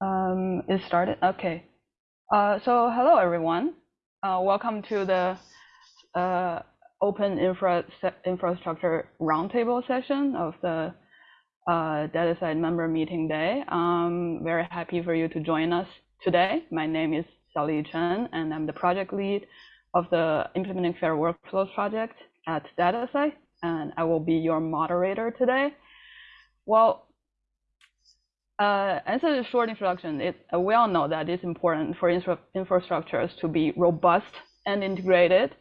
Um, it started. Okay. Uh, so hello everyone. Uh, welcome to the uh, Open infra Infrastructure Roundtable session of the uh, DataCite member meeting day. I'm very happy for you to join us today. My name is Xiaoli Chen, and I'm the project lead of the Implementing Fair Workflows project at DataCite, and I will be your moderator today. Well, uh, as a short introduction, it, uh, we all know that it's important for infra infrastructures to be robust and integrated,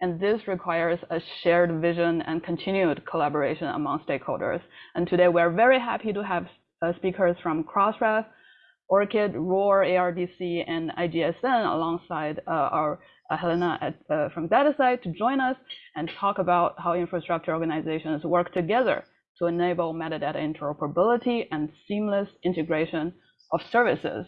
and this requires a shared vision and continued collaboration among stakeholders. And today we're very happy to have uh, speakers from Crossref, ORCID, ROR, ARDC, and IGSN alongside uh, our Helena at, uh, from DataCite to join us and talk about how infrastructure organizations work together to enable metadata interoperability and seamless integration of services.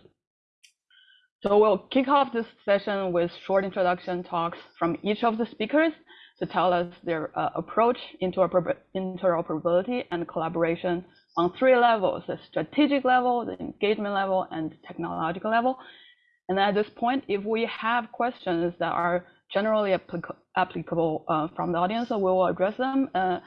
So we'll kick off this session with short introduction talks from each of the speakers to tell us their uh, approach into interoperability and collaboration on three levels, the strategic level, the engagement level, and the technological level. And at this point, if we have questions that are generally applic applicable uh, from the audience, we will address them. Uh,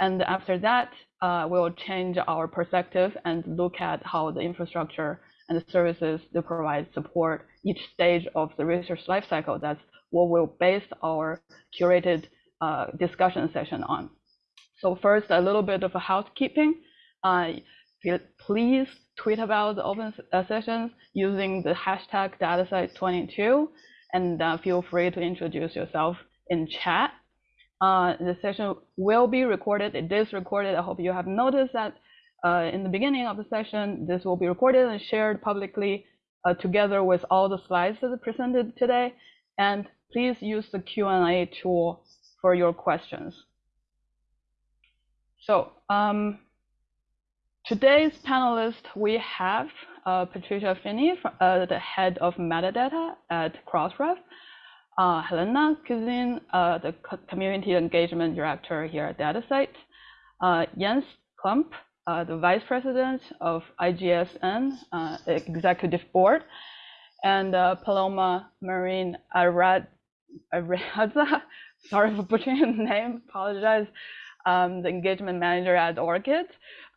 and after that, uh, we'll change our perspective and look at how the infrastructure and the services that provide support each stage of the research lifecycle. That's what we'll base our curated uh, discussion session on. So first, a little bit of a housekeeping. Please tweet about the open uh, sessions using the hashtag DataCite22 and uh, feel free to introduce yourself in chat. Uh, the session will be recorded. It is recorded. I hope you have noticed that uh, in the beginning of the session, this will be recorded and shared publicly uh, together with all the slides that are presented today. And please use the Q&A tool for your questions. So um, Today's panelists, we have uh, Patricia Feeney, uh, the head of metadata at Crossref, uh, Helena Cousijn, uh, the community engagement director here at DataCite, uh, Jens Klump, uh, the vice president of IGSN executive board, and Paloma Marin Arad, sorry for butchering the name, apologize, um, the engagement manager at ORCID,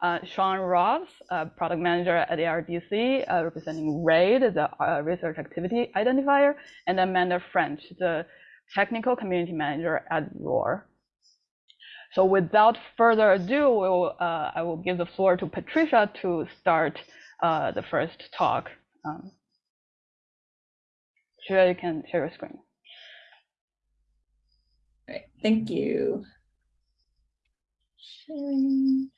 uh, Sean Ross, uh, product manager at ARDC, uh, representing RAID, the uh, research activity identifier, and Amanda French, the technical community manager at ROR. So without further ado, we'll, uh, I will give the floor to Patricia to start the first talk. Um, you can share your screen. All right, thank you. Sharing.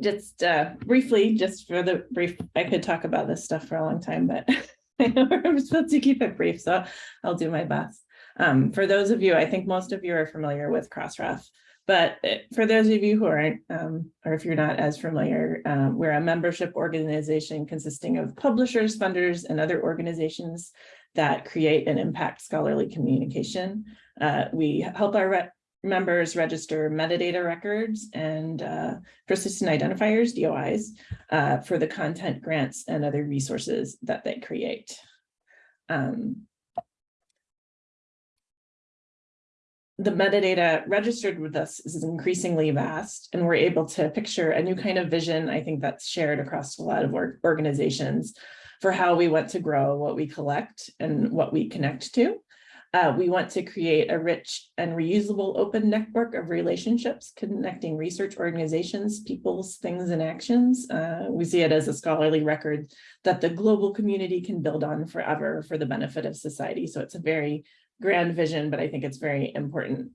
Just uh, briefly, just for the brief, I could talk about this stuff for a long time, but I know I'm supposed to keep it brief, so I'll do my best. Um, for those of you, I think most of you are familiar with Crossref, but uh, for those of you who aren't, um, or if you're not as familiar, um, we're a membership organization consisting of publishers, funders, and other organizations that create and impact scholarly communication. Uh, we help our members register metadata records and uh, persistent identifiers, DOIs, uh, for the content grants and other resources that they create. Um, the metadata registered with us is increasingly vast and we're able to picture a new kind of vision, I think that's shared across a lot of organizations for how we want to grow what we collect and what we connect to. Uh, we want to create a rich and reusable open network of relationships connecting research organizations, peoples, things, and actions. Uh, we see it as a scholarly record that the global community can build on forever for the benefit of society. So it's a very grand vision, but I think it's very important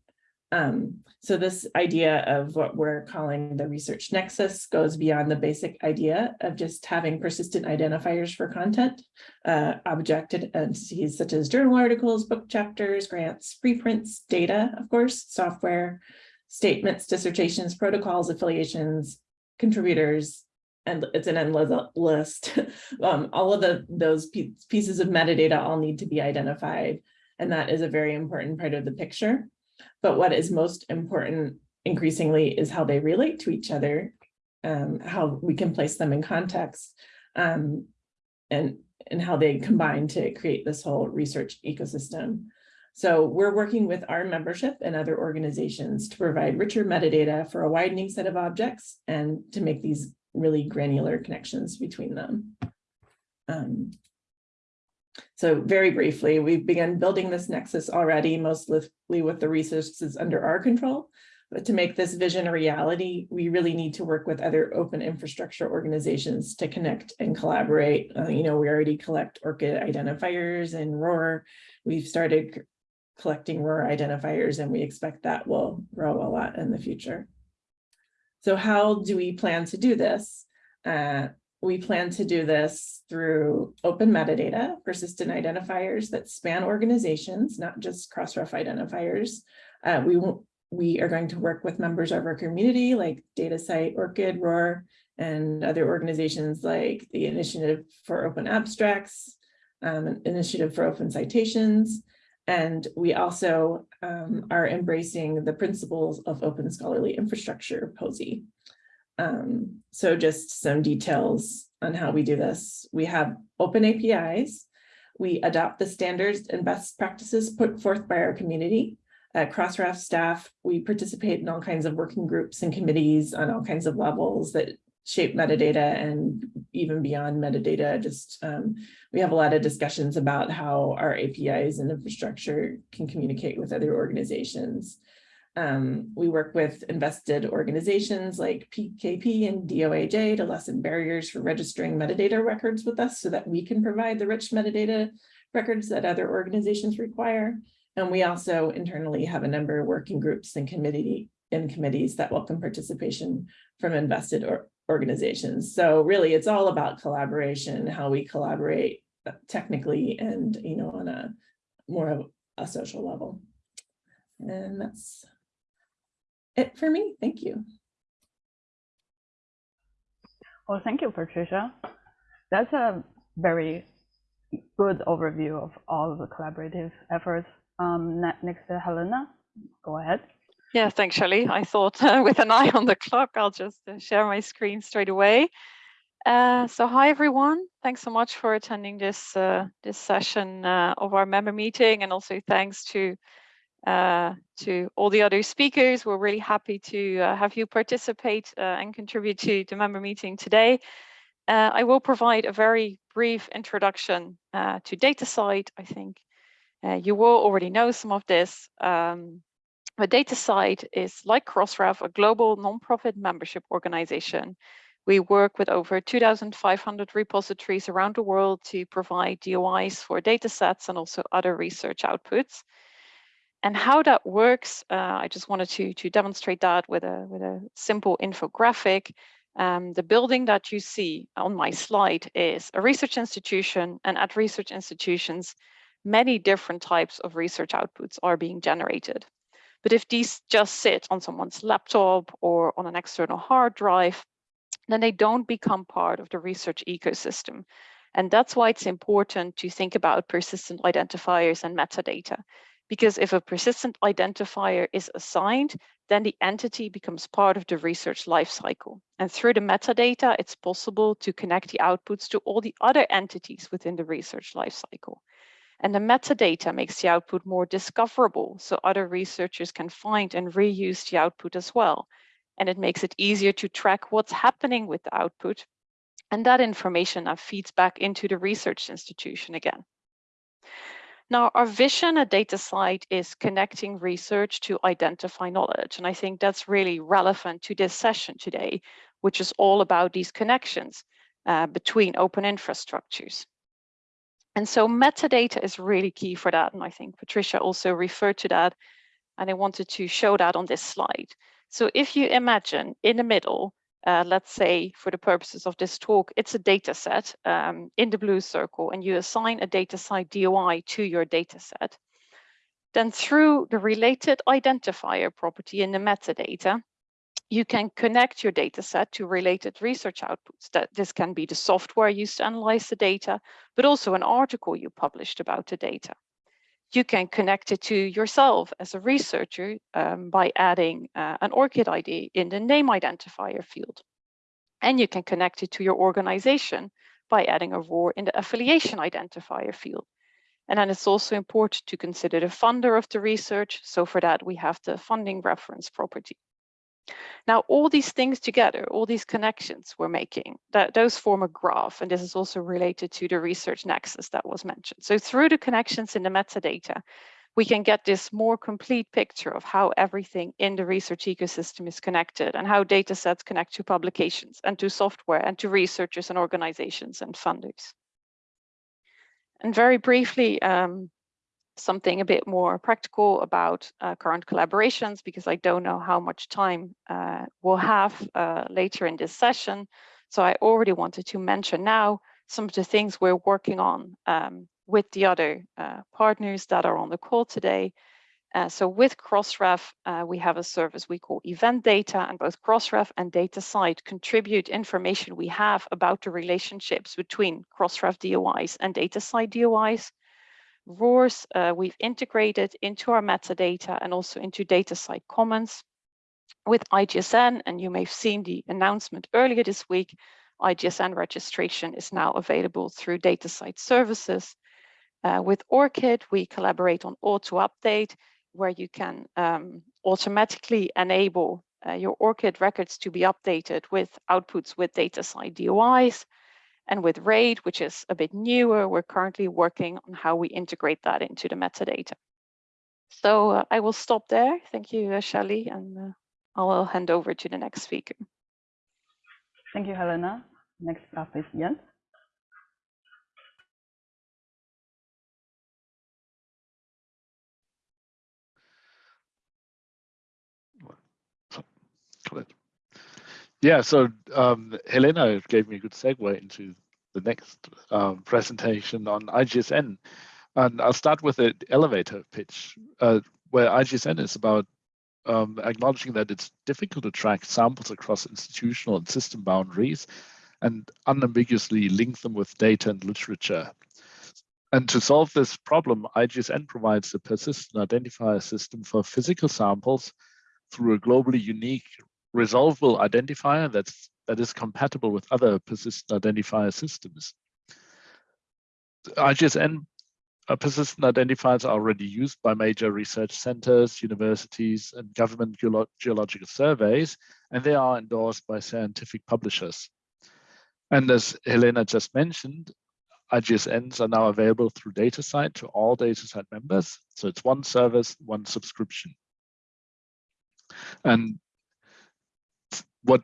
um, so this idea of what we're calling the research nexus goes beyond the basic idea of just having persistent identifiers for content, uh, objected entities such as journal articles, book chapters, grants, preprints, data, of course, software, statements, dissertations, protocols, affiliations, contributors, and it's an endless list. um, all of the those pieces of metadata all need to be identified And that is a very important part of the picture. But what is most important increasingly is how they relate to each other, um, how we can place them in context, um, and, and how they combine to create this whole research ecosystem. So we're working with our membership and other organizations to provide richer metadata for a widening set of objects and to make these really granular connections between them. Um, so very briefly, we've begun building this nexus already, mostly with the resources under our control. But to make this vision a reality, we really need to work with other open infrastructure organizations to connect and collaborate. Uh, you know, we already collect ORCID identifiers and ROR. We've started collecting ROR identifiers and we expect that will grow a lot in the future. So how do we plan to do this? Uh, we plan to do this through open metadata, persistent identifiers that span organizations, not just Crossref identifiers. Uh, we, we are going to work with members of our community like DataCite, ORCID, ROR, and other organizations like the Initiative for Open Abstracts, um, Initiative for Open Citations, and we also um, are embracing the principles of open scholarly infrastructure, POSI. Um, so just some details on how we do this. We have open APIs. We adopt the standards and best practices put forth by our community. At Crossref staff, we participate in all kinds of working groups and committees on all kinds of levels that shape metadata and even beyond metadata. Just um, we have a lot of discussions about how our APIs and infrastructure can communicate with other organizations. Um, we work with invested organizations like PKP and DOAJ to lessen barriers for registering metadata records with us so that we can provide the rich metadata records that other organizations require. And we also internally have a number of working groups and committee in committees that welcome participation from invested or organizations. So really, it's all about collaboration, how we collaborate uh, technically and, you know, on a more of a social level. And that's it for me. Thank you. Well, thank you, Patricia. That's a very good overview of all of the collaborative efforts. Um, next to Helena, go ahead. Yeah, thanks, Xiaoli. I thought uh, with an eye on the clock, I'll just uh, share my screen straight away. Uh, so hi, everyone. Thanks so much for attending this uh, this session uh, of our member meeting. And also thanks to uh, to all the other speakers. We're really happy to uh, have you participate uh, and contribute to the member meeting today. Uh, I will provide a very brief introduction to DataCite. I think you will already know some of this. Um, the DataCite is like Crossref, a global nonprofit membership organization. We work with over 2,500 repositories around the world to provide DOIs for datasets and also other research outputs. And how that works, uh, I just wanted to, to demonstrate that with a, with a simple infographic. Um, the building that you see on my slide is a research institution, and at research institutions, many different types of research outputs are being generated. But if these just sit on someone's laptop or on an external hard drive, then they don't become part of the research ecosystem. And that's why it's important to think about persistent identifiers and metadata. Because if a persistent identifier is assigned, then the entity becomes part of the research lifecycle. And through the metadata, it's possible to connect the outputs to all the other entities within the research lifecycle. And the metadata makes the output more discoverable so other researchers can find and reuse the output as well. And it makes it easier to track what's happening with the output. And that information feeds back into the research institution again. Now, our vision at DataCite is connecting research to identify knowledge. And I think that's really relevant to this session today, which is all about these connections uh, between open infrastructures. And so metadata is really key for that. And I think Patricia also referred to that. And I wanted to show that on this slide. So if you imagine in the middle, uh, let's say for the purposes of this talk, it's a data set um, in the blue circle and you assign a DataCite DOI to your data set. Then through the related identifier property in the metadata, you can connect your data set to related research outputs. That this can be the software used to analyze the data, but also an article you published about the data. You can connect it to yourself as a researcher um, by adding uh, an ORCID ID in the name identifier field. And you can connect it to your organization by adding a ROR in the affiliation identifier field. And then it's also important to consider the funder of the research. So for that, we have the funding reference property. Now, all these things together, all these connections we're making, that those form a graph. And this is also related to the research nexus that was mentioned. So through the connections in the metadata, we can get this more complete picture of how everything in the research ecosystem is connected and how data sets connect to publications and to software and to researchers and organizations and funders. And very briefly, um, something a bit more practical about uh, current collaborations because I don't know how much time uh, we'll have uh, later in this session. So I already wanted to mention now some of the things we're working on um, with the other uh, partners that are on the call today. Uh, so with Crossref, uh, we have a service we call event data and both Crossref and DataCite contribute information we have about the relationships between Crossref DOIs and DataCite DOIs. RORs uh, we've integrated into our metadata and also into DataCite Commons with IGSN. And you may have seen the announcement earlier this week. IGSN registration is now available through DataCite services. Uh, with ORCID, we collaborate on auto update, where you can um, automatically enable uh, your ORCID records to be updated with outputs with DataCite DOIs. And with RAID, which is a bit newer, we're currently working on how we integrate that into the metadata. So uh, I will stop there. Thank you, uh, Xiaoli, and uh, I will hand over to the next speaker. Thank you, Helena. Next up is Jens. Yeah, so um, Helena gave me a good segue into the next um, presentation on IGSN. And I'll start with the elevator pitch, uh, where IGSN is about um, acknowledging that it's difficult to track samples across institutional and system boundaries and unambiguously link them with data and literature. And to solve this problem, IGSN provides a persistent identifier system for physical samples through a globally unique resolvable identifier that's that is compatible with other persistent identifier systems. IGSN uh, persistent identifiers are already used by major research centers, universities, and government geolo geological surveys, and they are endorsed by scientific publishers. And as Helena just mentioned, IGSNs are now available through DataCite to all DataCite members. So it's one service, one subscription. And what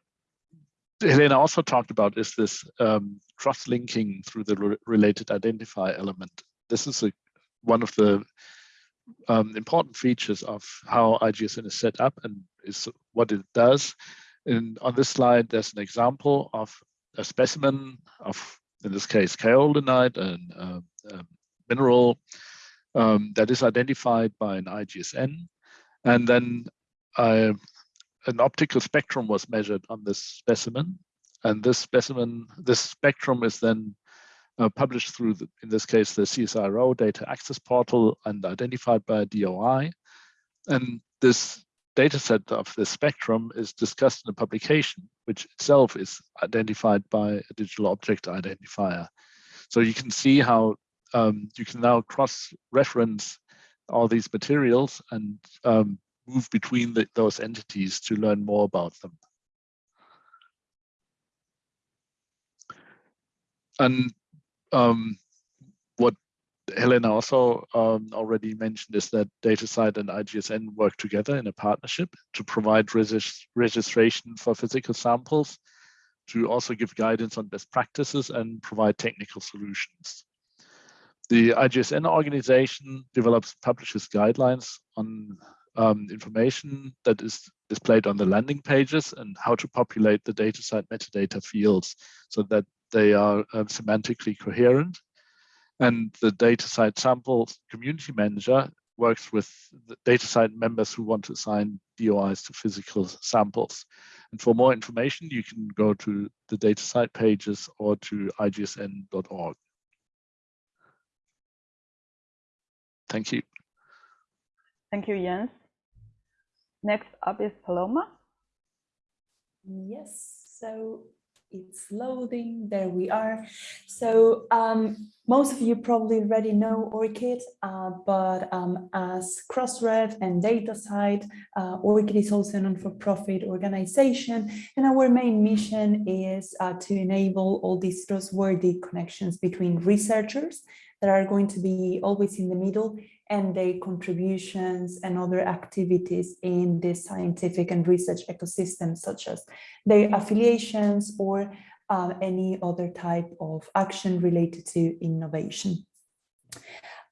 Helena also talked about is this um, cross-linking through the re related identifier element. This is a, one of the um, important features of how IGSN is set up and is what it does. And on this slide, there's an example of a specimen of, in this case, kaolinite, and uh, a mineral um, that is identified by an IGSN. And then I an optical spectrum was measured on this specimen. And this specimen, this spectrum is then uh, published through, the, in this case, the CSIRO data access portal and identified by DOI. And this data set of the spectrum is discussed in a publication, which itself is identified by a digital object identifier. So you can see how um, you can now cross-reference all these materials and um, move between the, those entities to learn more about them. And um, what Helena also um, already mentioned is that DataCite and IGSN work together in a partnership to provide regis registration for physical samples, to also give guidance on best practices and provide technical solutions. The IGSN organization develops publishes guidelines on um, information that is displayed on the landing pages and how to populate the DataCite metadata fields so that they are um, semantically coherent. And the DataCite sample community manager works with the DataCite members who want to assign DOIs to physical samples. And for more information, you can go to the DataCite pages or to igsn.org. Thank you. Thank you, Jens. Next up is Paloma. Yes, so it's loading. There we are. So um, most of you probably already know ORCID, uh, but um, as Crossref and DataCite, uh, ORCID is also a non-for-profit organization, and our main mission is uh, to enable all these trustworthy connections between researchers that are going to be always in the middle and their contributions and other activities in the scientific and research ecosystem, such as their affiliations or uh, any other type of action related to innovation.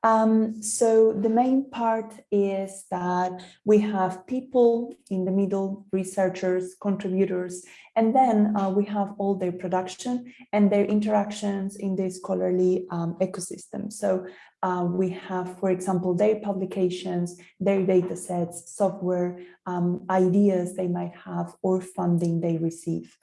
Um, so the main part is that we have people in the middle, researchers, contributors, and then uh, we have all their production and their interactions in this scholarly um, ecosystem. So uh, we have, for example, their publications, their data sets, software, um, ideas they might have, or funding they receive.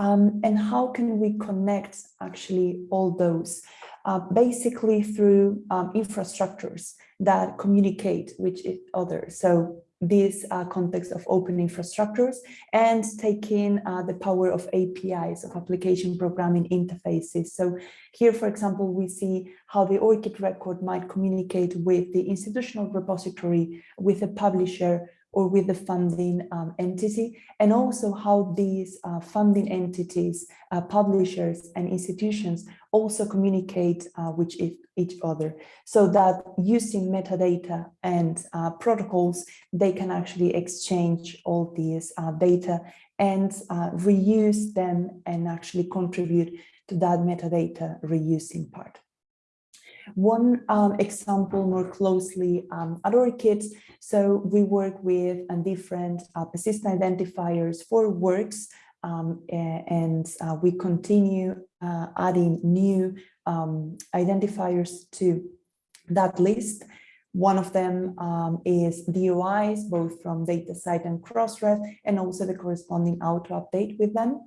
Um, and how can we connect actually all those? Uh, basically through um, infrastructures that communicate with each other. So this uh, context of open infrastructures and taking uh, the power of APIs, of application programming interfaces. So here, for example, we see how the ORCID record might communicate with the institutional repository, with a publisher, or with the funding um, entity, and also how these uh, funding entities, uh, publishers and institutions also communicate uh, with each other so that using metadata and uh, protocols, they can actually exchange all these uh, data and uh, reuse them and actually contribute to that metadata reusing part. One um, example more closely um, at ORCID, so we work with different uh, persistent identifiers for works um, and uh, we continue uh, adding new um, identifiers to that list. One of them um, is DOIs, both from DataCite and Crossref, and also the corresponding auto update with them.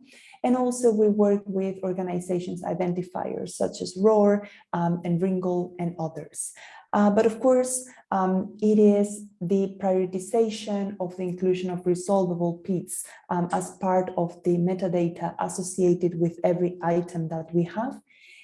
And also we work with organizations identifiers such as ROR um, and Ringgold and others. Uh, but of course, um, it is the prioritization of the inclusion of resolvable PIDs um, as part of the metadata associated with every item that we have,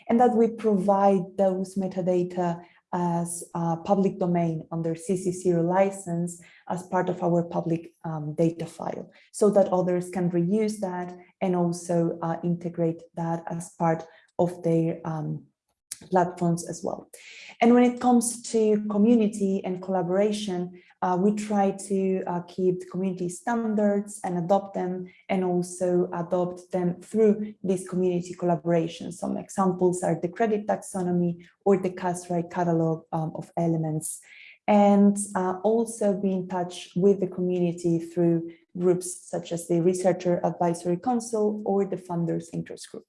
and that we provide those metadata as a public domain under CC0 license as part of our public um, data file so that others can reuse that and also uh, integrate that as part of their um, platforms as well. And when it comes to community and collaboration, uh, we try to uh, keep the community standards and adopt them and also adopt them through these community collaborations. Some examples are the credit taxonomy or the CASRAI catalog um, of elements and uh, also be in touch with the community through groups such as the Researcher Advisory Council or the Funders Interest Group.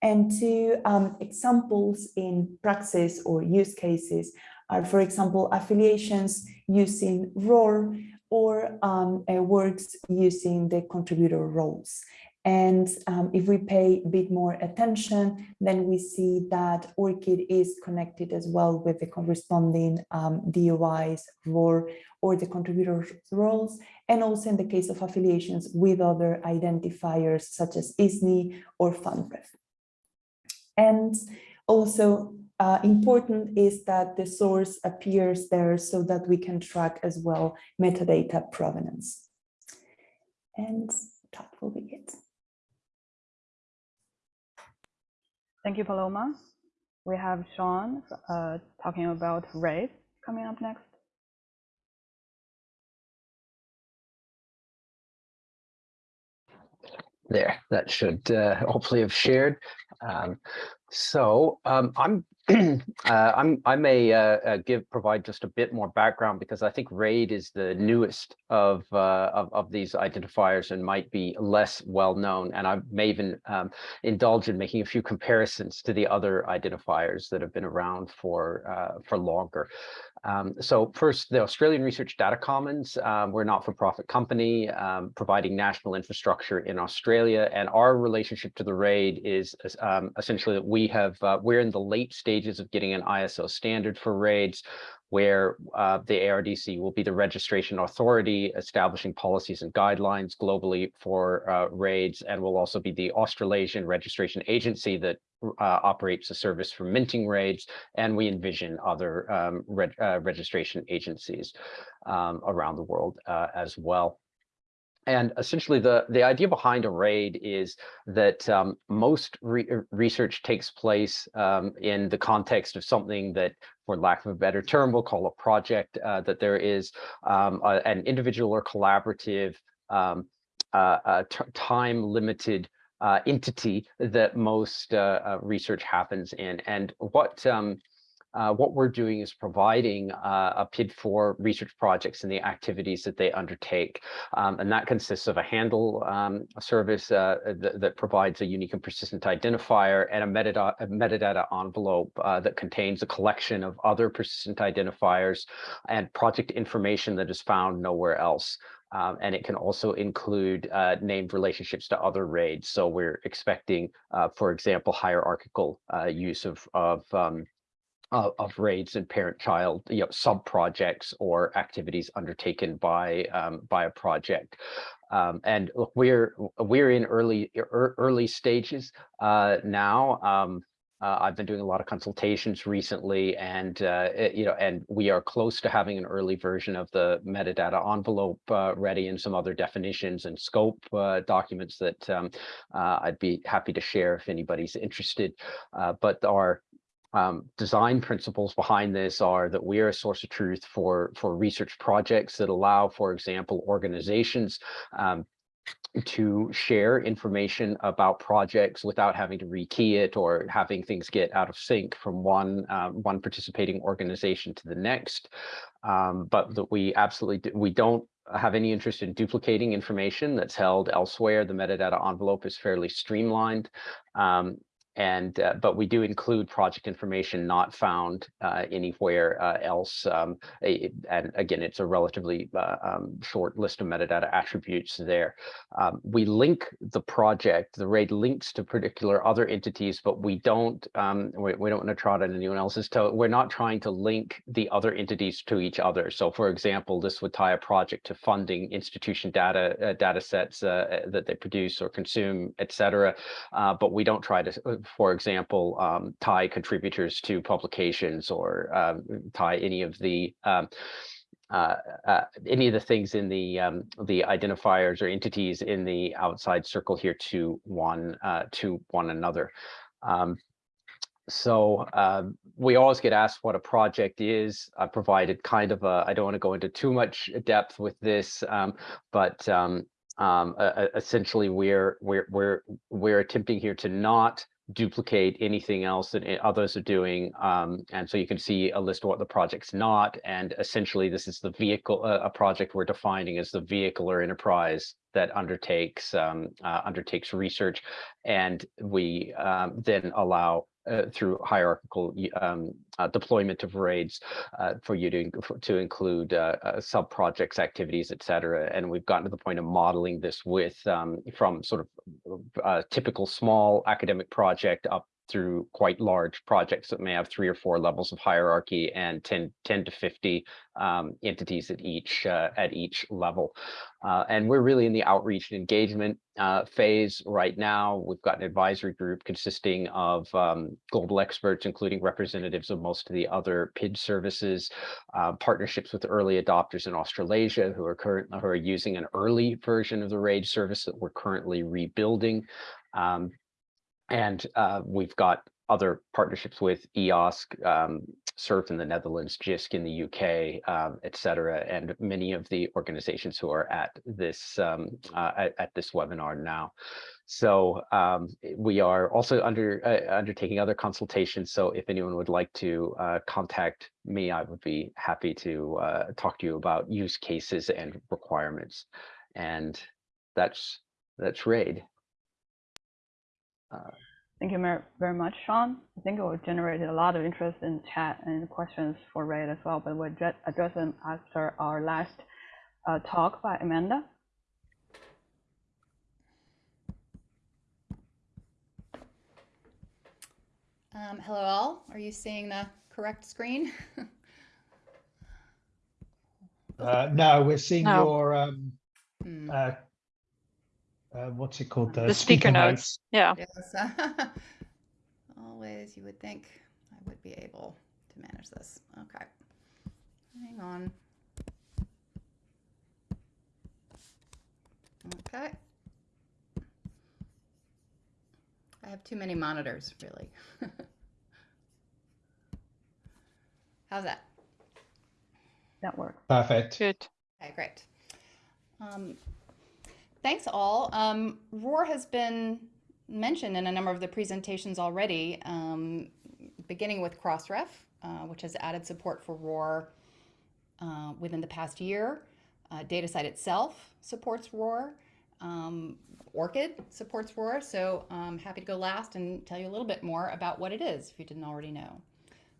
And two um, examples in praxis or use cases are, for example, affiliations using ROR or um, uh, works using the contributor roles. And um, if we pay a bit more attention, then we see that ORCID is connected as well with the corresponding um, DOIs, ROR, or the contributor roles, and also in the case of affiliations with other identifiers such as ISNI or FundRef. And also uh, important is that the source appears there so that we can track as well metadata provenance. And that will be it. Thank you, Paloma. We have Sean uh, talking about RAID coming up next. There, that should uh, hopefully have shared. Um, so um, I'm uh, I may uh, uh, give provide just a bit more background because I think RAID is the newest of uh, of, of these identifiers and might be less well known. And I may even um, indulge in making a few comparisons to the other identifiers that have been around for for longer. Um, so first, the Australian Research Data Commons, um, we're a not-for-profit company um, providing national infrastructure in Australia, and our relationship to the RAID is um, essentially that we have, uh, we're in the late stages of getting an ISO standard for RAIDs. Where uh, the ARDC will be the registration authority establishing policies and guidelines globally for uh, raids and will also be the Australasian registration agency that uh, operates a service for minting raids and we envision other um, uh, registration agencies um, around the world uh, as well. And essentially, the, the idea behind a RAID is that um, most re research takes place um, in the context of something that, for lack of a better term, we'll call a project, uh, that there is um, a, an individual or collaborative um, uh, time-limited uh, entity that most uh, uh, research happens in. And what um, uh, what we're doing is providing uh, a PID for research projects and the activities that they undertake. Um, and that consists of a handle um, service uh, th that provides a unique and persistent identifier and a metadata, a metadata envelope uh, that contains a collection of other persistent identifiers and project information that is found nowhere else. Um, and it can also include uh, named relationships to other raids. So we're expecting, uh, for example, hierarchical uh, use of, of um, of, of raids and parent-child, you know, sub-projects or activities undertaken by um, by a project. Um, and look, we're we're in early early stages uh, now. Um, uh, I've been doing a lot of consultations recently, and uh, it, you know, and we are close to having an early version of the metadata envelope uh, ready, and some other definitions and scope uh, documents that um, uh, I'd be happy to share if anybody's interested. Uh, but our um, design principles behind this are that we are a source of truth for for research projects that allow, for example, organizations um, to share information about projects without having to rekey it or having things get out of sync from one um, one participating organization to the next. Um, but that we absolutely do, we don't have any interest in duplicating information that's held elsewhere. The metadata envelope is fairly streamlined. Um, and uh, but we do include project information not found uh, anywhere uh, else. Um, and again, it's a relatively uh, um, short list of metadata attributes there. Um, we link the project, the RAID links to particular other entities, but we don't um, we, we, don't want to trot on anyone else's toe. We're not trying to link the other entities to each other. So for example, this would tie a project to funding institution data uh, data sets uh, that they produce or consume, et cetera. but we don't try to for example, um, tie contributors to publications or um, tie any of the um, uh, uh, any of the things in the um, the identifiers or entities in the outside circle here to one uh, to one another. Um, so um, we always get asked what a project is. I provided kind of a, I don't want to go into too much depth with this, but um, essentially we're, we're, we're, we're attempting here to not duplicate anything else that others are doing. Um, and so you can see a list of what the project's not. And essentially, this is the vehicle, uh, a project we're defining as the vehicle or enterprise that undertakes um, uh, undertakes research. And we um, then allow uh, through hierarchical um, uh, deployment of raids uh, for you to, to include uh, uh, sub-projects, activities, etc. And we've gotten to the point of modeling this with um, from sort of uh, typical small academic project up through quite large projects that may have three or four levels of hierarchy and 10, 10 to 50 um, entities at each uh, at each level. Uh, and we're really in the outreach and engagement uh, phase right now. We've got an advisory group consisting of um, global experts, including representatives of most of the other PID services, uh, partnerships with early adopters in Australasia who are currently who are using an early version of the RAID service that we're currently rebuilding. Um, and uh, we've got other partnerships with EOSC, um, SURF in the Netherlands, JISC in the UK, um, et cetera, and many of the organizations who are at this um, uh, at, at, this webinar now. So um, we are also under uh, undertaking other consultations. So if anyone would like to uh, contact me, I would be happy to uh, talk to you about use cases and requirements. And that's that's RAID. Uh, Thank you very much, Sean. I think it will generate a lot of interest in chat and questions for RAID as well, but we'll address them after our last uh, talk by Amanda. Um, hello all, are you seeing the correct screen? Uh, no, we're seeing No. your, um, Hmm, uh, uh, what's it called? The speaker notes. Yeah. yes. Always, you would think I would be able to manage this. Okay. Hang on. Okay. I have too many monitors, really. How's that? That works. Perfect. Good. Okay, great. Um, thanks all. Um, ROR has been mentioned in a number of the presentations already, um, beginning with Crossref, uh, which has added support for ROR uh, within the past year. Uh, DataCite itself supports ROR. Um, ORCID supports ROR, so I'm happy to go last and tell you a little bit more about what it is if you didn't already know.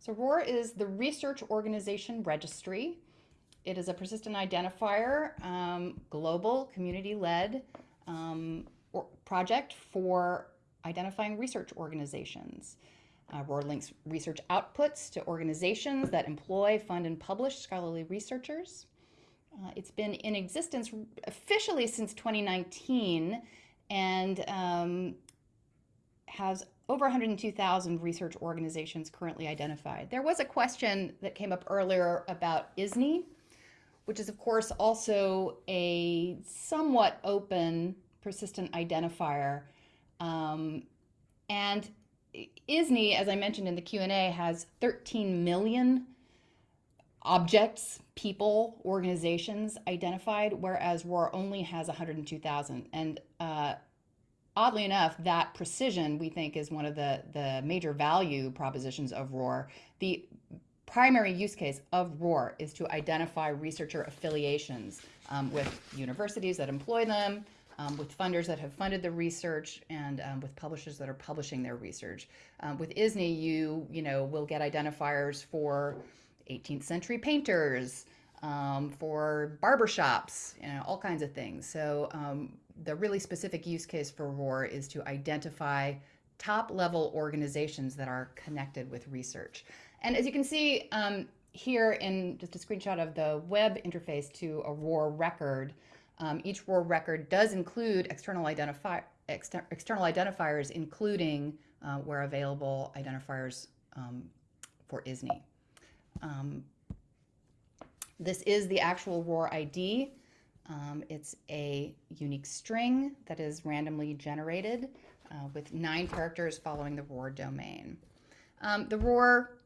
So ROR is the Research Organization Registry. It is a persistent identifier, um, global, community-led um, project for identifying research organizations. Uh, ROR links research outputs to organizations that employ, fund, and publish scholarly researchers. Uh, it's been in existence officially since 2019 and um, has over 102,000 research organizations currently identified. There was a question that came up earlier about ISNI, which is of course also a somewhat open persistent identifier. Um, and ISNI, as I mentioned in the Q&A, has 13 million objects, people, organizations identified, whereas ROR only has 102,000. And uh, oddly enough, that precision we think is one of the, the major value propositions of ROR. The primary use case of ROR is to identify researcher affiliations um, with universities that employ them, um, with funders that have funded the research, and um, with publishers that are publishing their research. Um, with ISNI, you you know will get identifiers for 18th century painters, um, for barbershops, you know, all kinds of things. So um, the really specific use case for ROR is to identify top level organizations that are connected with research. And as you can see um, here in just a screenshot of the web interface to a ROR record, um, each ROR record does include external, identify, exter external identifiers, including, uh, where available, identifiers um, for ISNI. Um, this is the actual ROR ID. Um, it's a unique string that is randomly generated uh, with nine characters following the ROR domain. Um, the ROR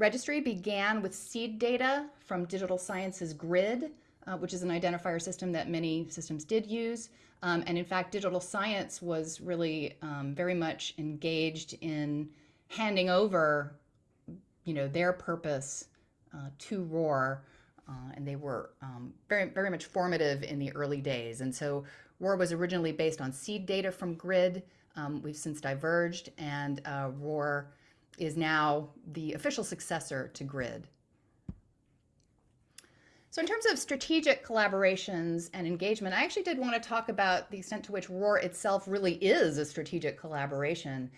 registry began with seed data from Digital Science's Grid, uh, which is an identifier system that many systems did use. Um, and in fact, Digital Science was really um, very much engaged in handing over, you know, their purpose uh, to ROR. Uh, and they were um, very, very much formative in the early days. And so ROR was originally based on seed data from GRID. Um, we've since diverged, and uh, ROR is now the official successor to GRID. So in terms of strategic collaborations and engagement, I actually did want to talk about the extent to which ROR itself really is a strategic collaboration.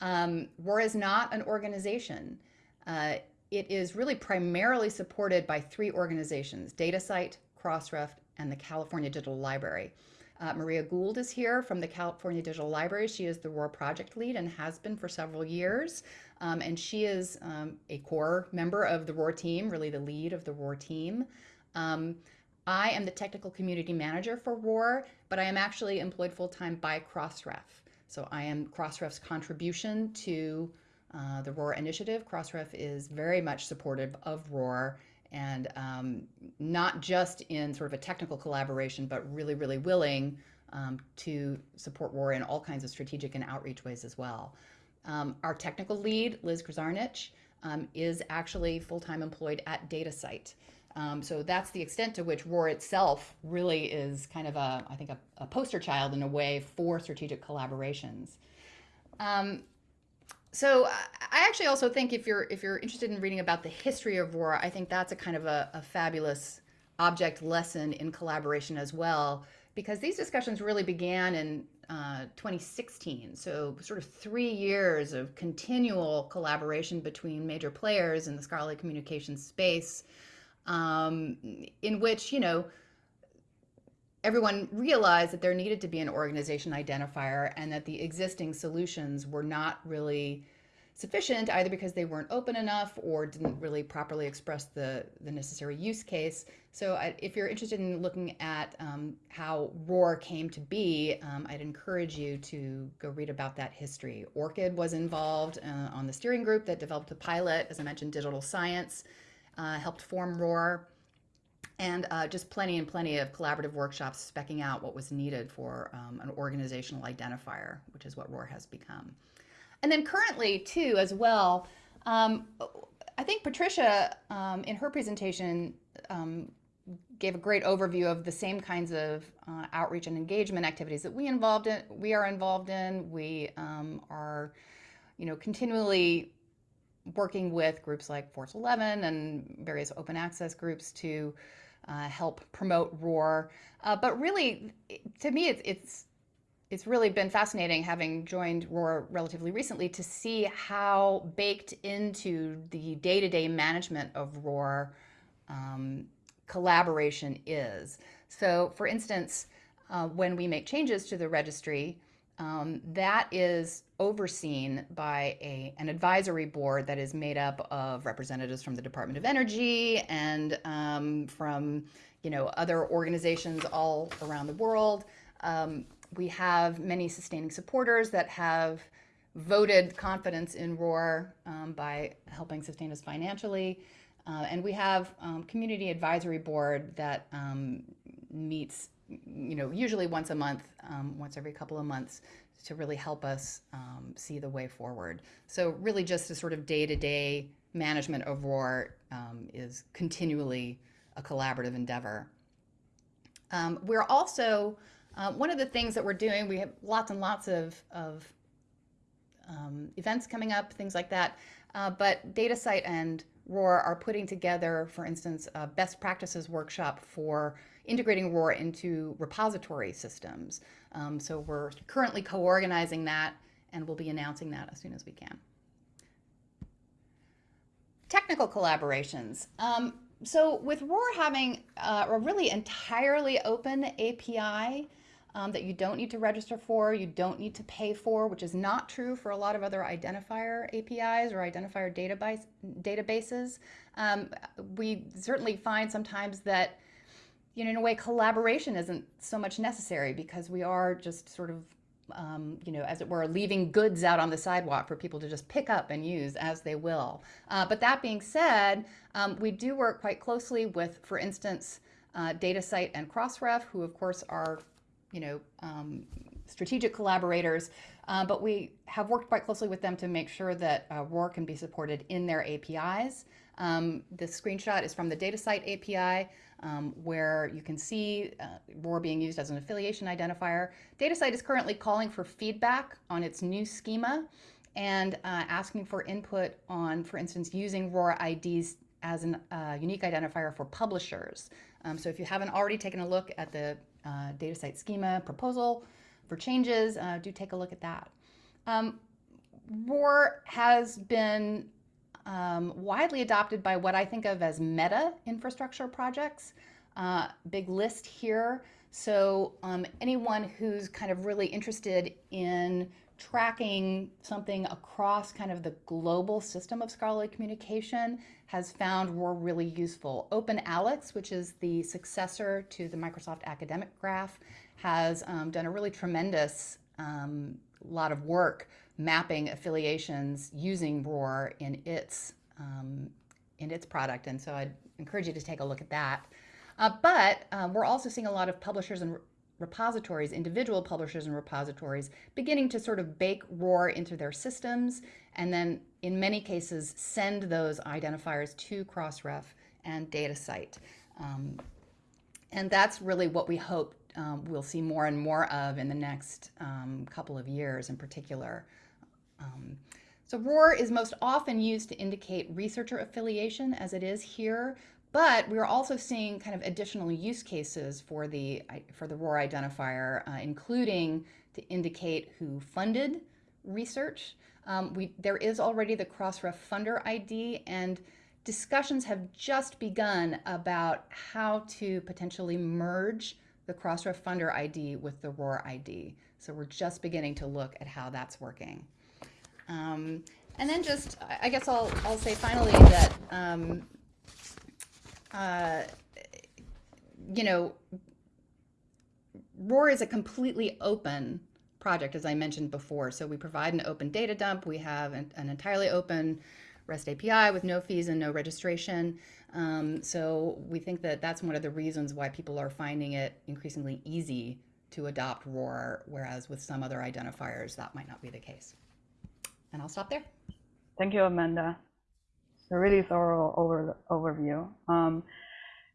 Um, ROR is not an organization. Uh, it is really primarily supported by three organizations, DataCite, Crossref, and the California Digital Library. Uh, Maria Gould is here from the California Digital Library. She is the ROR project lead and has been for several years. Um, and she is um, a core member of the ROR team, really the lead of the ROR team. Um, I am the technical community manager for ROR, but I am actually employed full-time by Crossref. So I am Crossref's contribution to uh, the ROR initiative. Crossref is very much supportive of ROR and um, not just in sort of a technical collaboration, but really, really willing um, to support ROR in all kinds of strategic and outreach ways as well. Um, our technical lead, Liz Krznarich, um, is actually full-time employed at DataCite. Um, so that's the extent to which ROR itself really is kind of a, I think, a, a poster child in a way for strategic collaborations. Um, so I actually also think if you're if you're interested in reading about the history of ROR, I think that's a kind of a, a fabulous object lesson in collaboration as well, because these discussions really began in uh, 2016. So sort of three years of continual collaboration between major players in the scholarly communications space. um, in which, you know, everyone realized that there needed to be an organization identifier and that the existing solutions were not really sufficient either because they weren't open enough or didn't really properly express the, the necessary use case. So I, if you're interested in looking at um, how ROR came to be, um, I'd encourage you to go read about that history. ORCID was involved uh, on the steering group that developed the pilot, as I mentioned, digital science, uh, helped form ROR and uh, just plenty and plenty of collaborative workshops specking out what was needed for um, an organizational identifier, which is what ROR has become. And then currently, too, as well, um, I think Patricia, um, in her presentation, um, gave a great overview of the same kinds of uh, outreach and engagement activities that we involved in. We are involved in. We um, are, you know, continually working with groups like Force 11 and various open access groups to uh, help promote ROR. Uh, but really, to me, it's, it's it's really been fascinating having joined ROR relatively recently to see how baked into the day-to-day -day management of ROR um, collaboration is. So for instance, uh, when we make changes to the registry, um, that is overseen by a, an advisory board that is made up of representatives from the Department of Energy and um, from you know other organizations all around the world. Um, we have many sustaining supporters that have voted confidence in ROR um, by helping sustain us financially. Uh, and we have um, community advisory board that um, meets you know, usually once a month, um, once every couple of months to really help us um, see the way forward. So really just a sort of day-to-day -day management of ROR um, is continually a collaborative endeavor. Um, we're also, uh, one of the things that we're doing, we have lots and lots of, of um, events coming up, things like that, uh, but DataCite and ROR are putting together, for instance, a best practices workshop for integrating ROR into repository systems. Um, so we're currently co-organizing that and we'll be announcing that as soon as we can. Technical collaborations. Um, so with ROR having uh, a really entirely open API, um, that you don't need to register for, you don't need to pay for, which is not true for a lot of other identifier APIs or identifier database, databases. Um, we certainly find sometimes that, you know, in a way, collaboration isn't so much necessary because we are just sort of, um, you know, as it were, leaving goods out on the sidewalk for people to just pick up and use as they will. Uh, but that being said, um, we do work quite closely with, for instance, uh, DataCite and Crossref, who of course are you know, um, strategic collaborators, uh, but we have worked quite closely with them to make sure that uh, ROR can be supported in their APIs. Um, this screenshot is from the DataCite API, um, where you can see uh, ROR being used as an affiliation identifier. DataCite is currently calling for feedback on its new schema and uh, asking for input on, for instance, using ROR IDs as a uh, unique identifier for publishers. Um, so if you haven't already taken a look at the uh, DataCite schema proposal for changes, uh, do take a look at that. Um, ROR has been um, widely adopted by what I think of as meta infrastructure projects. Uh, big list here. So um, anyone who's kind of really interested in tracking something across kind of the global system of scholarly communication has found ROR really useful. OpenAlex, which is the successor to the Microsoft Academic Graph, has um, done a really tremendous um, lot of work mapping affiliations using ROR in its, um, in its product. And so I'd encourage you to take a look at that. Uh, but um, we're also seeing a lot of publishers and repositories, individual publishers and repositories, beginning to sort of bake ROR into their systems, and then in many cases send those identifiers to Crossref and DataCite. Um, and that's really what we hope um, we'll see more and more of in the next um, couple of years in particular. Um, so ROR is most often used to indicate researcher affiliation as it is here, but we're also seeing kind of additional use cases for the, for the ROR identifier, uh, including to indicate who funded research. Um, we, there is already the Crossref funder ID, and discussions have just begun about how to potentially merge the Crossref funder ID with the ROR ID. So we're just beginning to look at how that's working. Um, and then just, I guess I'll, I'll say finally that, um, uh, you know, ROR is a completely open project, as I mentioned before. So we provide an open data dump. We have an, an entirely open REST API with no fees and no registration. Um, so we think that that's one of the reasons why people are finding it increasingly easy to adopt ROR, whereas with some other identifiers, that might not be the case. And I'll stop there. Thank you, Amanda. A really thorough over, overview. Um,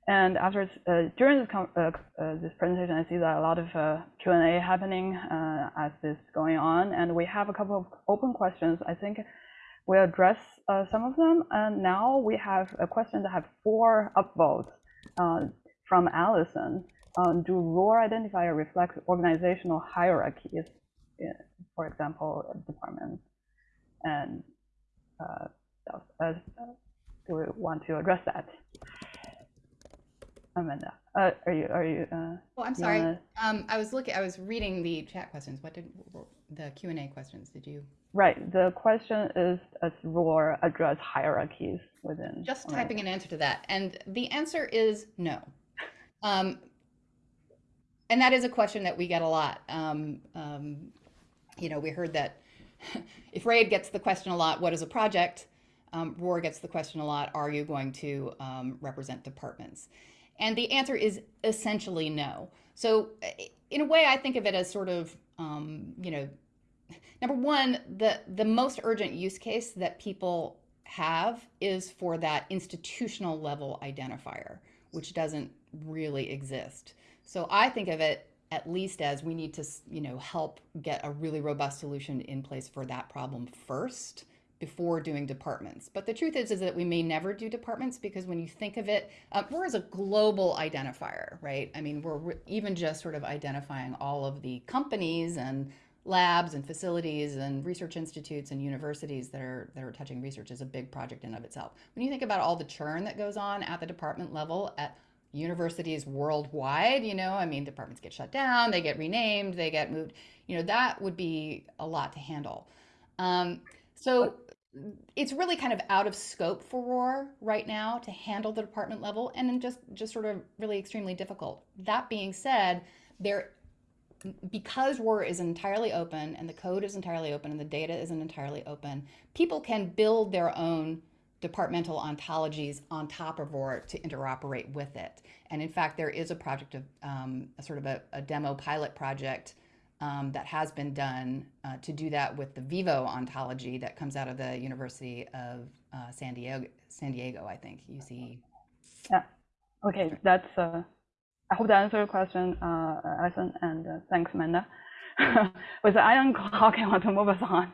and after uh, during this, uh, uh, this presentation, I see that a lot of uh, Q&A happening uh, as this going on, and we have a couple of open questions. I think we'll address uh, some of them. And now we have a question that have four upvotes from Allison. Um, do ROR identifier reflect organizational hierarchies, for example, departments? And do we want to address that? Amanda, uh, are you are you? Uh, oh, I'm sorry. Wanna... Um, I was looking. I was reading the chat questions. What did the Q and A questions? Did you? Right. The question is, does ROR address hierarchies within? Just typing an answer to that, and the answer is no. Um, and that is a question that we get a lot. Um, um, you know, we heard that if RAID gets the question a lot, what is a project? Um, ROR gets the question a lot, are you going to um, represent departments? And the answer is essentially no. So in a way, I think of it as sort of, um, you know, number one, the, the most urgent use case that people have is for that institutional level identifier, which doesn't really exist. So I think of it at least as we need to, you know, help get a really robust solution in place for that problem first before doing departments. But the truth is, is that we may never do departments because when you think of it, uh, we're as a global identifier, right? I mean, we're even just sort of identifying all of the companies and labs and facilities and research institutes and universities that are that are touching research is a big project in of itself. When you think about all the churn that goes on at the department level at universities worldwide, you know, I mean, departments get shut down, they get renamed, they get moved, you know, that would be a lot to handle. Um, so it's really kind of out of scope for ROR right now to handle the department level and then just just sort of really extremely difficult. That being said, there because ROR is entirely open and the code is entirely open and the data isn't entirely open, people can build their own departmental ontologies on top of ROR to interoperate with it. And in fact, there is a project of um, a sort of a, a demo pilot project um, that has been done uh, to do that with the Vivo ontology that comes out of the University of uh, San Diego, San Diego, I think, UC. Yeah, okay, that's, uh, I hope that answered your question, uh, Alison, and uh, thanks, Amanda. with the iron clock, I want to move us on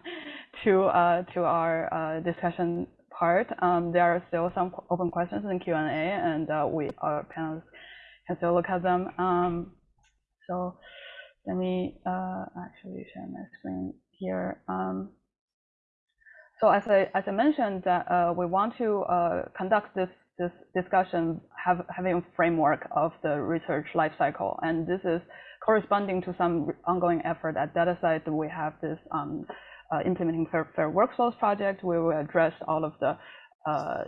to, uh, to our uh, discussion part. Um, there are still some open questions in Q&A, and we, our panelists can still look at them. Um, so let me uh, actually share my screen here. Um, so as I as I mentioned, that uh, we want to uh, conduct this this discussion have having a framework of the research lifecycle, and this is corresponding to some ongoing effort at DataCite. We have this um, uh, implementing fair, fair, workflows project. We will address all of the uh,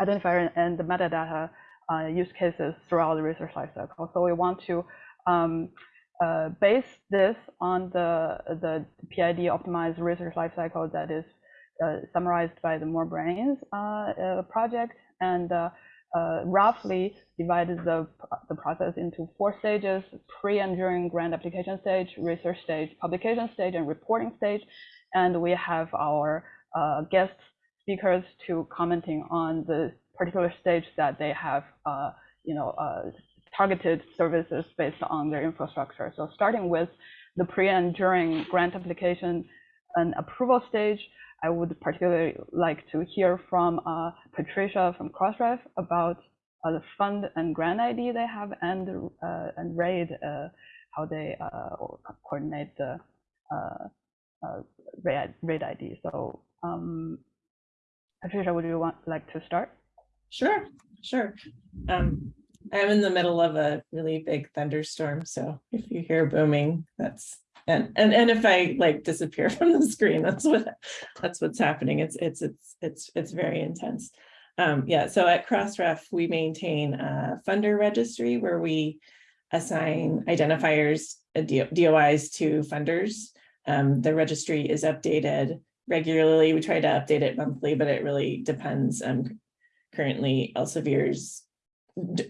identifier and the metadata uh, use cases throughout the research lifecycle. So we want to um, uh, base this on the, the PID optimized research lifecycle that is uh, summarized by the More Brains uh, uh project and uh, uh, roughly divided the, the process into four stages, pre and during grant application stage, research stage, publication stage, and reporting stage. And we have our guest speakers to commenting on the particular stage that they have, you know, targeted services based on their infrastructure. So starting with the pre and during grant application and approval stage, I would particularly like to hear from uh, Patricia from Crossref about uh, the fund and grant ID they have and uh, and RAID uh, how they uh, coordinate the uh, RAID, RAID ID. So um, Patricia, would you want like to start? Sure, sure. Um, I'm in the middle of a really big thunderstorm, so if you hear booming, that's, and, and, and if I like disappear from the screen, that's what, that's what's happening. It's, it's, it's, it's, it's very intense. Um, yeah, so at Crossref, we maintain a funder registry where we assign identifiers, uh, DOIs to funders. Um, the registry is updated regularly. We try to update it monthly, but it really depends. Um, currently Elsevier's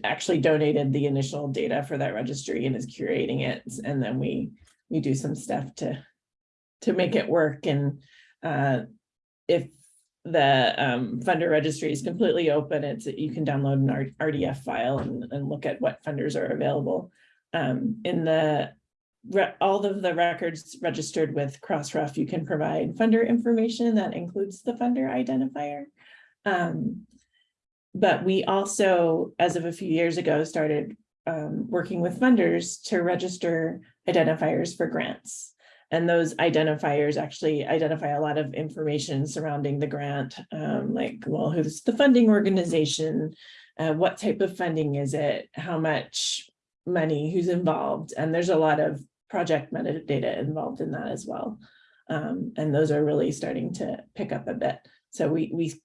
actually donated the initial data for that registry and is curating it. And then we, we do some stuff to, to make it work. And uh, if the um, funder registry is completely open, it's, you can download an RDF file and, and look at what funders are available. Um, in the all of the records registered with Crossref, you can provide funder information that includes the funder identifier. Um, but we also, as of a few years ago, started um, working with funders to register identifiers for grants. And those identifiers actually identify a lot of information surrounding the grant, um, like, well, who's the funding organization? Uh, what type of funding is it? How much money? Who's involved? And there's a lot of project metadata involved in that as well. Um, and those are really starting to pick up a bit. So we we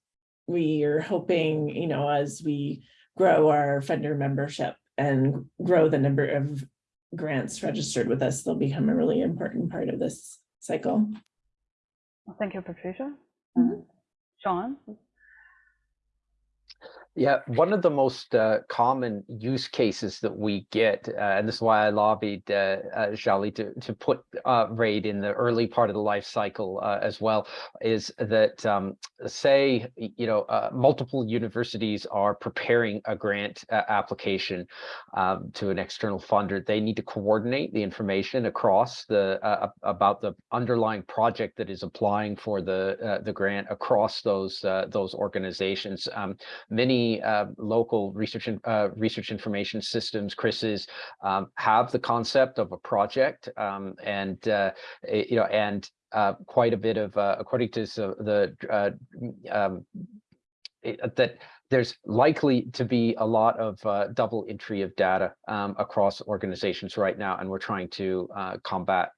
we are hoping, you know, as we grow our funder membership and grow the number of grants registered with us, they'll become a really important part of this cycle. Thank you, Patricia. Mhm. Uh, Sean? Yeah, one of the most uh, common use cases that we get, uh, and this is why I lobbied uh, uh, Xiaoli to, to put uh, RAID in the early part of the life cycle uh, as well, is that um, say, you know, uh, multiple universities are preparing a grant uh, application um, to an external funder. They need to coordinate the information across the uh, about the underlying project that is applying for the uh, the grant across those uh, those organizations. Um, many uh, local research and uh, research information systems, CRIS's, um, have the concept of a project, um, and uh, eh, you know, and uh, quite a bit of, uh, according to the um, it- that there's likely to be a lot of uh, double entry of data um, across organizations right now, and we're trying to uh, combat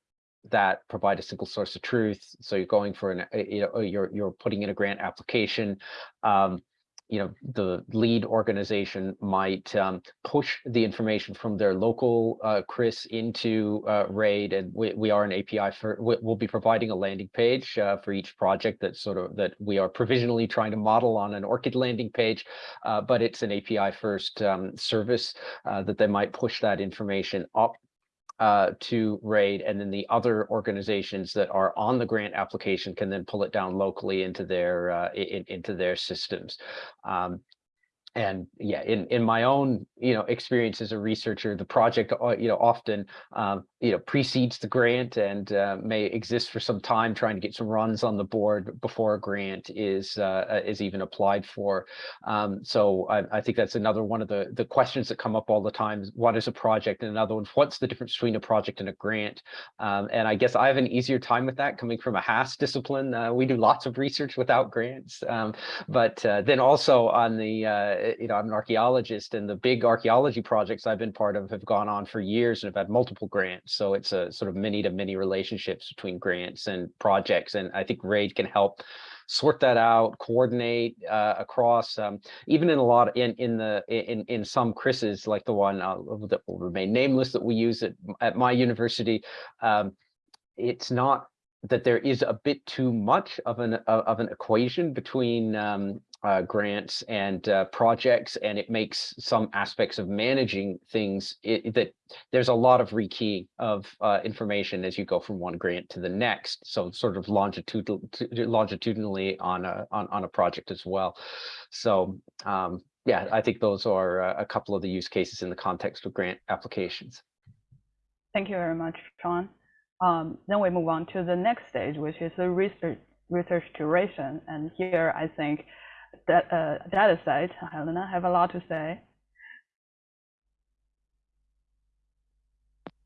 that provide a single source of truth. So you're going for an, uh, you know, you're you're putting in a grant application. Um, you know, the lead organization might um, push the information from their local uh, into uh, RAID, and we, we are an API for, we, we'll be providing a landing page uh, for each project that sort of, that we are provisionally trying to model on an ORCID landing page, uh, but it's an API first um, service uh, that they might push that information up uh, to RAID, and then the other organizations that are on the grant application can then pull it down locally into their uh, in, into their systems. Um, and yeah, in in my own you know experience as a researcher, the project uh, you know often um, you know precedes the grant and uh, may exist for some time, trying to get some runs on the board before a grant is uh, uh, is even applied for. Um, so I, I think that's another one of the the questions that come up all the time. What is a project? And another one, what's the difference between a project and a grant? Um, and I guess I have an easier time with that coming from a HAS discipline. Uh, we do lots of research without grants, um, but uh, then also on the uh, you know I'm an archaeologist, and the big archaeology projects I've been part of have gone on for years and have had multiple grants. So it's a sort of many to many relationships between grants and projects, and I think RAID can help sort that out, coordinate uh, across, um, even in a lot in in the in in some CRISs like the one uh, that will remain nameless that we use at at my university. Um, it's not that there is a bit too much of an of of an equation between um, uh, grants and uh, projects, and it makes some aspects of managing things it, that there's a lot of rekeying of uh, information as you go from one grant to the next. So sort of longitudinal longitudinally on a on, on a project as well. So um, yeah, I think those are uh, a couple of the use cases in the context of grant applications. Thank you very much, Sean. Um, then we move on to the next stage, which is the research research curation. And here, I think that uh, DataCite, Helena, have a lot to say.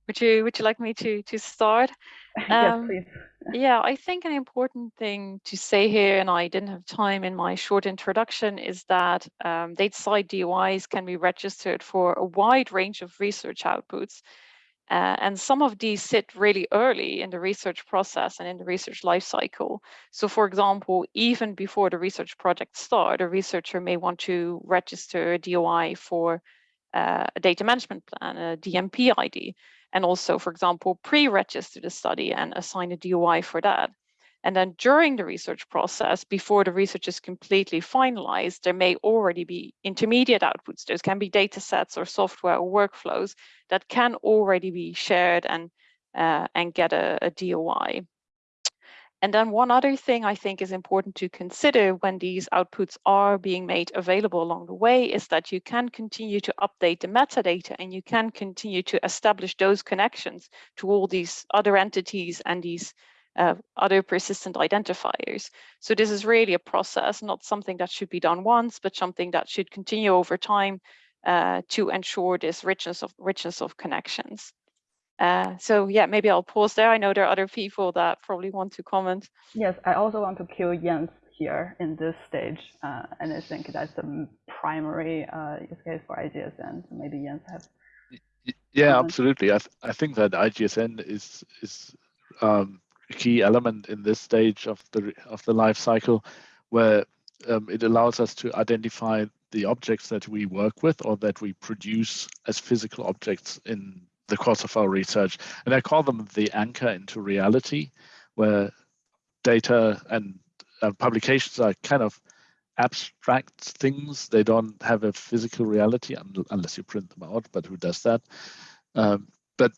Would you would you like me to to start? yes, Um, please. Yeah, I think an important thing to say here, and I didn't have time in my short introduction, is that um, DataCite DOIs can be registered for a wide range of research outputs. Uh, and some of these sit really early in the research process and in the research lifecycle. So for example, even before the research project start, a researcher may want to register a DOI for uh, a data management plan, a DMP ID, and also, for example, pre-register the study and assign a DOI for that. And then during the research process, before the research is completely finalized, there may already be intermediate outputs. Those can be data sets or software or workflows that can already be shared and, uh, and get a, a DOI. And then one other thing I think is important to consider when these outputs are being made available along the way is that you can continue to update the metadata and you can continue to establish those connections to all these other entities and these uh, other persistent identifiers. So this is really a process, not something that should be done once, but something that should continue over time uh, to ensure this richness of richness of connections. Uh, so yeah, maybe I'll pause there. I know there are other people that probably want to comment. Yes, I also want to kill Jens here in this stage, uh, and I think that's the primary uh, use case for IGSN. So maybe Jens has. Yeah, absolutely. I th I think that IGSN is is um, a key element in this stage of the of the life cycle, where um, it allows us to identify the objects that we work with or that we produce as physical objects in the course of our research. And I call them the anchor into reality, where data and uh, publications are kind of abstract things. They don't have a physical reality un unless you print them out, but who does that? Um, but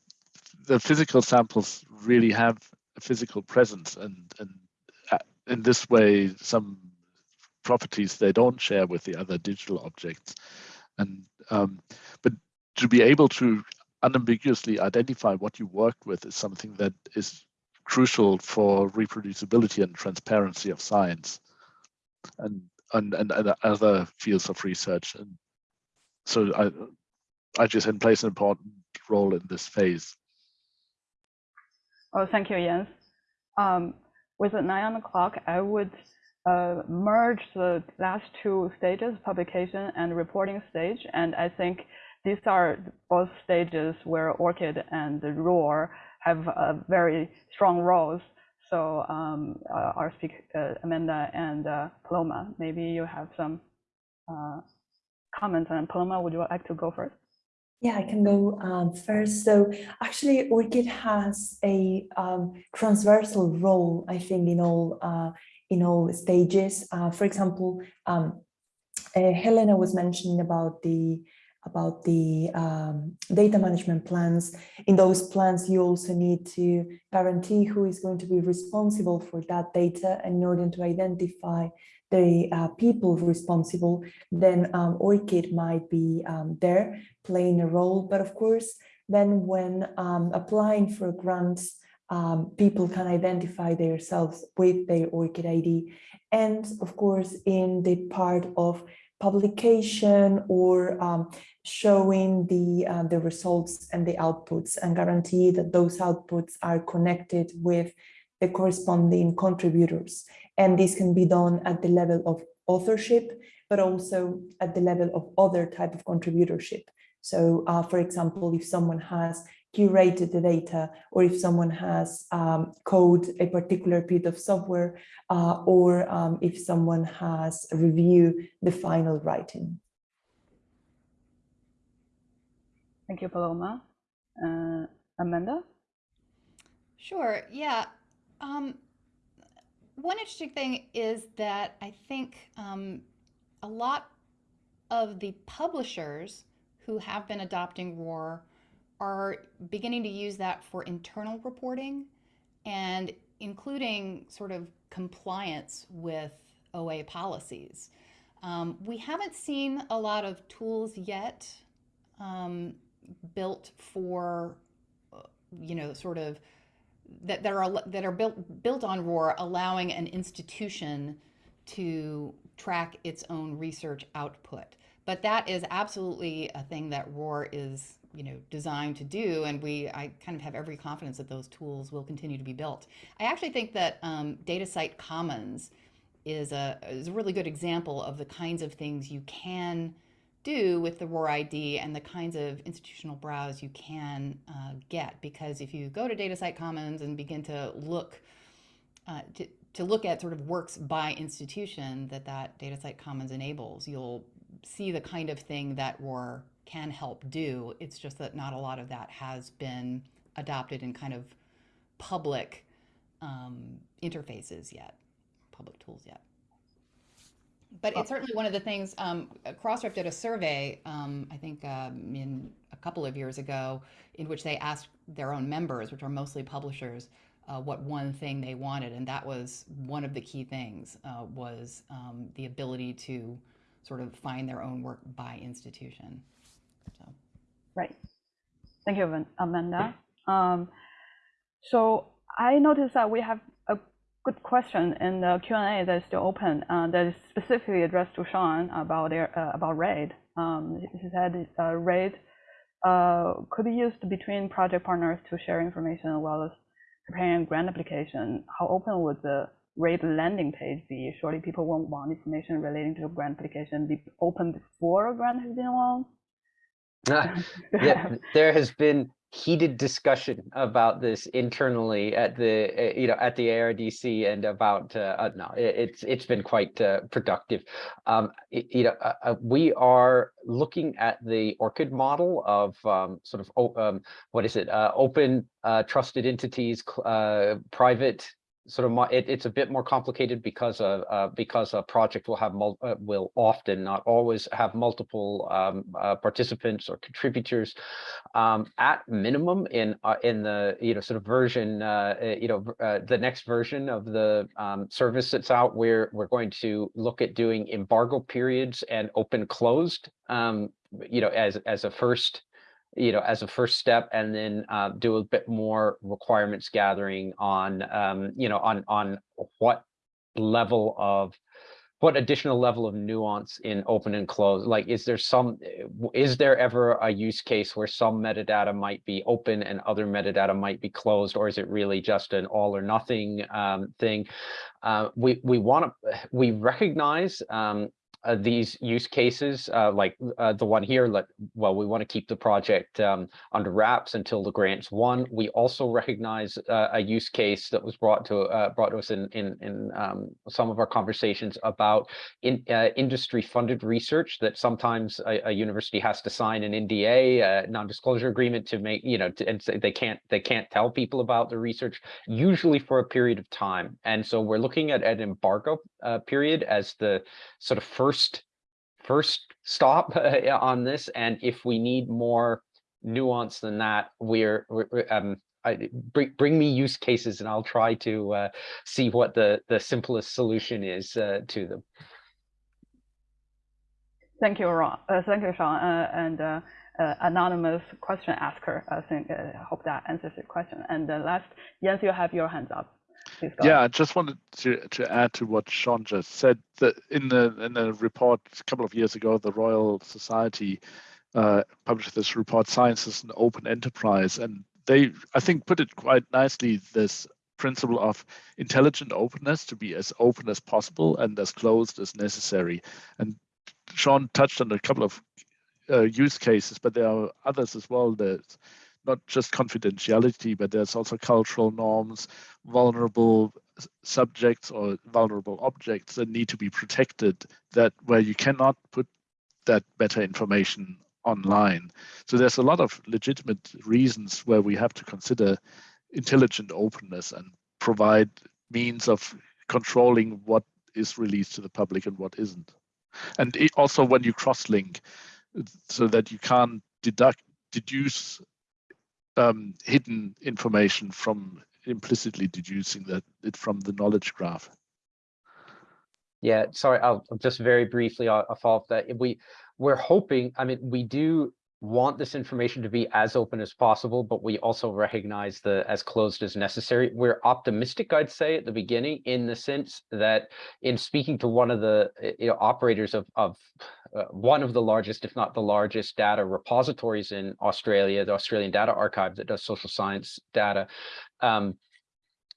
the physical samples really have physical presence and, and uh, in this way, some properties they don't share with the other digital objects. And um, but to be able to unambiguously identify what you worked with is something that is crucial for reproducibility and transparency of science and and, and, and other fields of research. And so I, IGSN plays an important role in this phase. Oh, thank you, Jens. Um, with the nine on the clock, I would uh, merge the last two stages, publication and reporting stage. And I think these are both stages where ORCID and the ROR have uh, very strong roles. So um, uh, our speaker, uh, Amanda and uh, Paloma, maybe you have some uh, comments. And Paloma, would you like to go first? Yeah, I can go um, first. So actually, ORCID has a um, transversal role, I think, in all uh, in all stages. for example, um, Helena was mentioning about the about the um, data management plans. In those plans, you also need to guarantee who is going to be responsible for that data. In order to identify the uh, people responsible, then um, ORCID might be um, there playing a role. But of course, then when um, applying for grants, um, people can identify themselves with their ORCID ID. And of course, in the part of publication or um, showing the, uh, the results and the outputs and guarantee that those outputs are connected with the corresponding contributors. And this can be done at the level of authorship, but also at the level of other type of contributorship. So uh, for example, if someone has curated the data or if someone has um, code a particular bit of software uh, or um, if someone has reviewed the final writing. Thank you, Paloma. Uh, Amanda? Sure, yeah. Um, one interesting thing is that I think um, a lot of the publishers who have been adopting ROR are beginning to use that for internal reporting and including sort of compliance with OA policies. Um, we haven't seen a lot of tools yet um, built for, uh, you know, sort of that, that are that are built built on ROR, allowing an institution to track its own research output. But that is absolutely a thing that ROR is you know, designed to do. And we, I kind of have every confidence that those tools will continue to be built. I actually think that um, DataCite Commons is a, is a really good example of the kinds of things you can do with the ROR ID and the kinds of institutional browse you can uh, get. Because if you go to DataCite Commons and begin to look uh, to, to look at sort of works by institution that that DataCite Commons enables, you'll see the kind of thing that ROR can help do. It's just that not a lot of that has been adopted in kind of public um, interfaces yet, public tools yet. But it's certainly one of the things, um, Crossref did a survey, um, I think um, in a couple of years ago, in which they asked their own members, which are mostly publishers, uh, what one thing they wanted. And that was one of the key things, uh, was um, the ability to sort of find their own work by institution. So. Right. Thank you, Amanda. Um, so I noticed that we have good question in the Q&A that is still open uh, that is specifically addressed to Sean about their, uh, about RAID. Um, he said uh, RAID uh, could be used between project partners to share information as well as preparing a grant application. How open would the RAID landing page be? Surely people won't want information relating to a grant application be open before a grant has been launched. Ah, Yeah, there has been heated discussion about this internally at the, uh, you know, at the ARDC and about, uh, uh, no, it- it's, it's been quite uh, productive. Um, y- You know, uh, uh, we are looking at the ORCID model of um, sort of, um, what is it? uh, Open, trusted entities, private sort of, it, it's a bit more complicated because of, uh, because a project will have, mul- uh, will often, not always, have multiple um, uh, participants or contributors. Um, At minimum, in, uh, in the, you know, sort of version, uh, uh, you know, the next version of the um, service that's out, we're, we're going to look at doing embargo periods and open closed, um, you know, as, as a first, you know, as a first step, and then uh, do a bit more requirements gathering on, um, you know, on on what level of what additional level of nuance in open and close? Like, is there some, eh, is there ever a use case where some metadata might be open and other metadata might be closed, or is it really just an all or nothing um, thing? Uh, we we want to we recognize um, uh, these use cases, uh, like uh, the one here, well, we want to keep the project um, under wraps until the grant's won. We also recognize uh, a use case that was brought to uh, brought to us in in, in um, some of our conversations about in uh, industry funded research that sometimes a, a university has to sign an NDA, non-disclosure agreement to make, you know, to, and say they can't they can't tell people about the research, usually for a period of time. And so we're looking at an embargo period as the sort of first first stop on this. And if we need more nuance than that, we're, we're um, I, bring bring me use cases and I'll try to uh, see what the the simplest solution is uh, to them. Thank you, Ron. Uh, thank you, Sean. Uh, and uh, uh, anonymous question asker. I think hope that answers your question. And last, Jens, you have your hands up. Yeah. I just wanted to, to add to what Sean just said that in the in the report a couple of years ago, the Royal Society uh, published this report, "Science is an Open Enterprise," and they, I think, put it quite nicely. This principle of intelligent openness to be as open as possible and as closed as necessary. And Sean touched on a couple of uh, use cases, but there are others as well. There's not just confidentiality, but there's also cultural norms, vulnerable subjects or vulnerable objects that need to be protected. That where you cannot put that better information online. So there's a lot of legitimate reasons where we have to consider intelligent openness and provide means of controlling what is released to the public and what isn't. And also when you cross-link, so that you can't deduct deduce um, hidden information from implicitly deducing that it from the knowledge graph. Yeah, sorry, I'll I'll just very briefly, up that. We, we're hoping, I mean, we do, want this information to be as open as possible, but we also recognize the as closed as necessary. We're optimistic, I'd say, at the beginning, in the sense that in speaking to one of the uh, you know, operators of, of uh, one of the largest, if not the largest, data repositories in Australia, the Australian Data Archive that does social science data, um,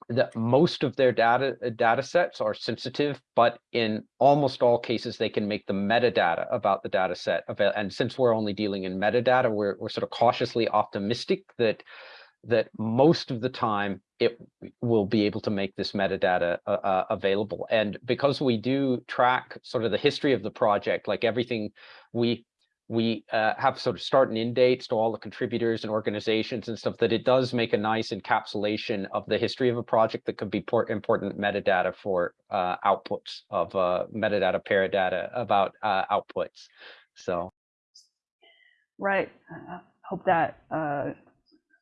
that most of their data uh, data sets are sensitive, but in almost all cases, they can make the metadata about the data set. And since we're only dealing in metadata, we're, we're sort of cautiously optimistic that that most of the time it will be able to make this metadata uh, uh, available. And because we do track sort of the history of the project, like everything we we uh, have sort of start and end dates to all the contributors and organizations and stuff that it does make a nice encapsulation of the history of a project that could be important metadata for uh, outputs of uh, metadata paradata about uh, outputs. So Right. Uh, hope that uh,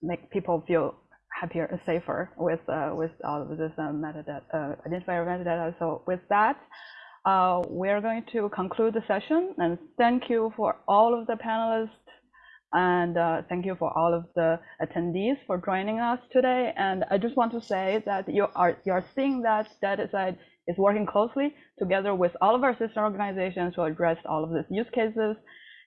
make people feel happier and safer with with all of this metadata, identifier metadata. So with that, uh, we're going to conclude the session and thank you for all of the panelists and uh, thank you for all of the attendees for joining us today. And I just want to say that you are you are seeing that DataCite is working closely together with all of our sister organizations to address all of these use cases.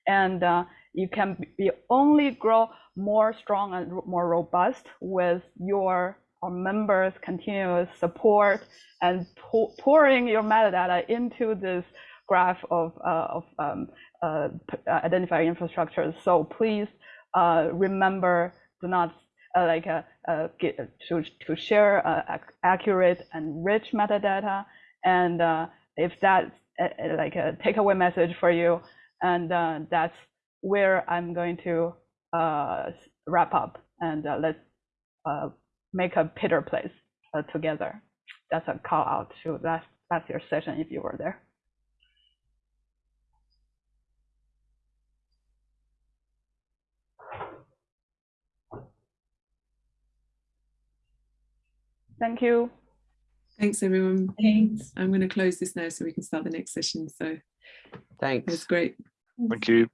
And uh, you can be only grow more strong and more robust with your our members' continuous support and pour, pouring your metadata into this graph of, uh, of um, uh, identifier infrastructure. So please uh, remember, do not uh, like uh, uh, get, to, to share ac accurate and rich metadata. And if that's like a takeaway message for you, and that's where I'm going to wrap up and let's make a Pitter place uh, together. That's a call out to last last year's session if you were there. Thank you. Thanks, everyone. Thanks. I'm going to close this now so we can start the next session. So thanks. it's great. Thank you.